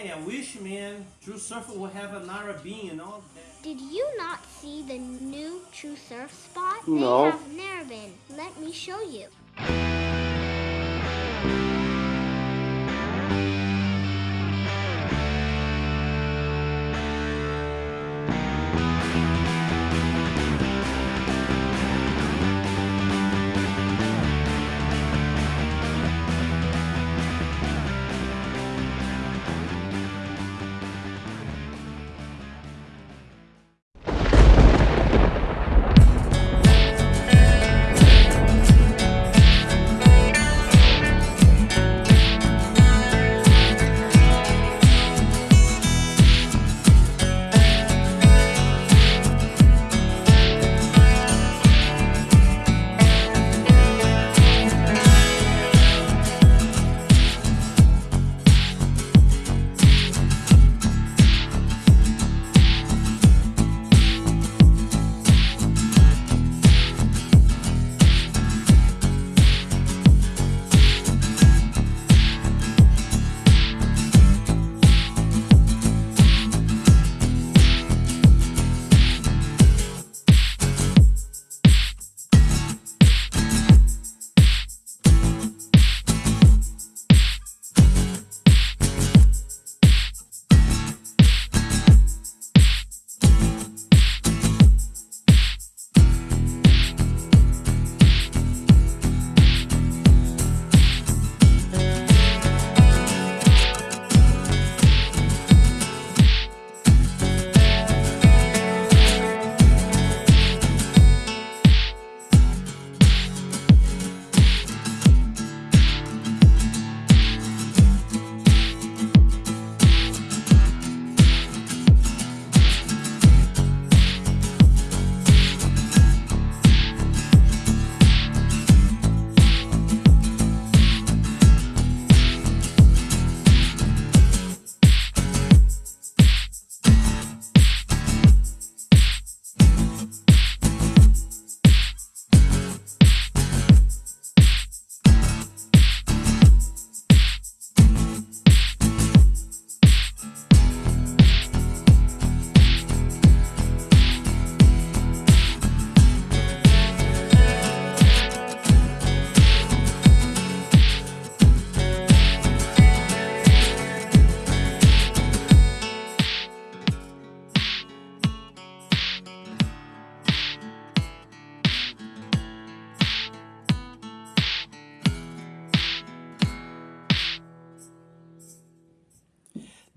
Hey, I wish, man, True Surfer would have another bean and all that. Did you not see the new True Surf spot? No. They have Narrabeen. Let me show you.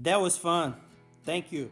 That was fun. Thank you.